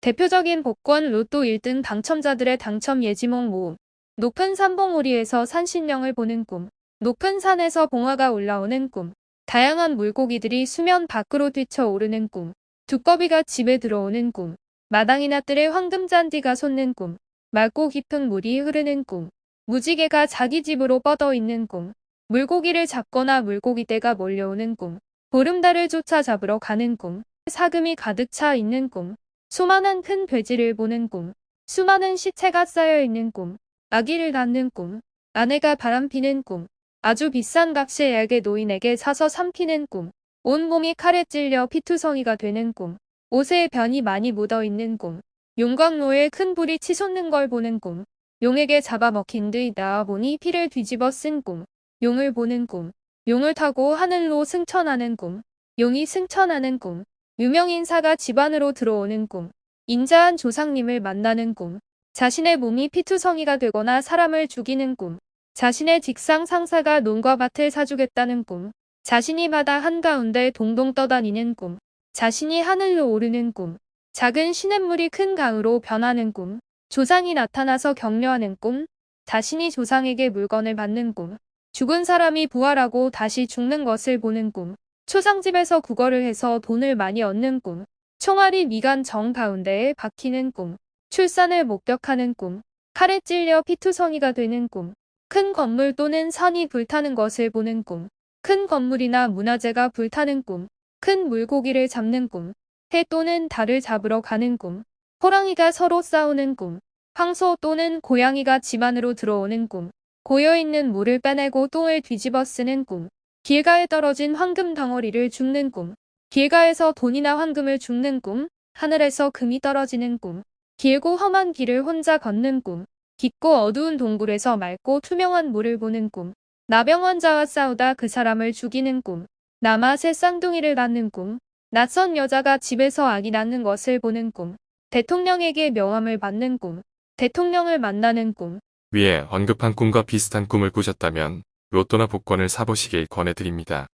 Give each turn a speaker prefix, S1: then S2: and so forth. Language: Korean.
S1: 대표적인 복권 로또 1등 당첨자들의 당첨 예지몽 모음. 높은 산봉우리에서 산신령을 보는 꿈. 높은 산에서 봉화가 올라오는 꿈. 다양한 물고기들이 수면 밖으로 뛰쳐오르는 꿈. 두꺼비가 집에 들어오는 꿈. 마당이나 뜰에 황금잔디가 솟는 꿈. 맑고 깊은 물이 흐르는 꿈. 무지개가 자기 집으로 뻗어 있는 꿈. 물고기를 잡거나 물고기떼가 몰려오는 꿈. 보름달을 쫓아 잡으러 가는 꿈. 사금이 가득 차 있는 꿈. 수많은 큰 돼지를 보는 꿈. 수많은 시체가 쌓여 있는 꿈. 아기를 낳는 꿈. 아내가 바람피는 꿈. 아주 비싼 값에 얇게 노인에게 사서 삼키는 꿈. 온 몸이 칼에 찔려 피투성이가 되는 꿈. 옷에 변이 많이 묻어 있는 꿈. 용광로에 큰 불이 치솟는 걸 보는 꿈. 용에게 잡아먹힌 듯 나와보니 피를 뒤집어 쓴 꿈. 용을 보는 꿈. 용을 타고 하늘로 승천하는 꿈. 용이 승천하는 꿈. 유명 인사가 집안으로 들어오는 꿈. 인자한 조상님을 만나는 꿈. 자신의 몸이 피투성이가 되거나 사람을 죽이는 꿈. 자신의 직상 상사가 논과 밭을 사주겠다는 꿈. 자신이 바다 한가운데 동동 떠다니는 꿈. 자신이 하늘로 오르는 꿈. 작은 시냇물이 큰 강으로 변하는 꿈. 조상이 나타나서 격려하는 꿈. 자신이 조상에게 물건을 받는 꿈. 죽은 사람이 부활하고 다시 죽는 것을 보는 꿈. 초상집에서 국어를 해서 돈을 많이 얻는 꿈. 총알이 미간 정 가운데에 박히는 꿈. 출산을 목격하는 꿈. 칼에 찔려 피투성이가 되는 꿈. 큰 건물 또는 산이 불타는 것을 보는 꿈. 큰 건물이나 문화재가 불타는 꿈. 큰 물고기를 잡는 꿈. 해 또는 달을 잡으러 가는 꿈. 호랑이가 서로 싸우는 꿈. 황소 또는 고양이가 집 안으로 들어오는 꿈. 고여있는 물을 빼내고 똥을 뒤집어 쓰는 꿈. 길가에 떨어진 황금 덩어리를 줍는 꿈. 길가에서 돈이나 황금을 줍는 꿈. 하늘에서 금이 떨어지는 꿈. 길고 험한 길을 혼자 걷는 꿈. 깊고 어두운 동굴에서 맑고 투명한 물을 보는 꿈. 나병 환자와 싸우다 그 사람을 죽이는 꿈. 남아새 쌍둥이를 낳는 꿈. 낯선 여자가 집에서 아기 낳는 것을 보는 꿈. 대통령에게 명함을 받는 꿈. 대통령을 만나는 꿈.
S2: 위에 언급한 꿈과 비슷한 꿈을 꾸셨다면 로또나 복권을 사보시길 권해드립니다.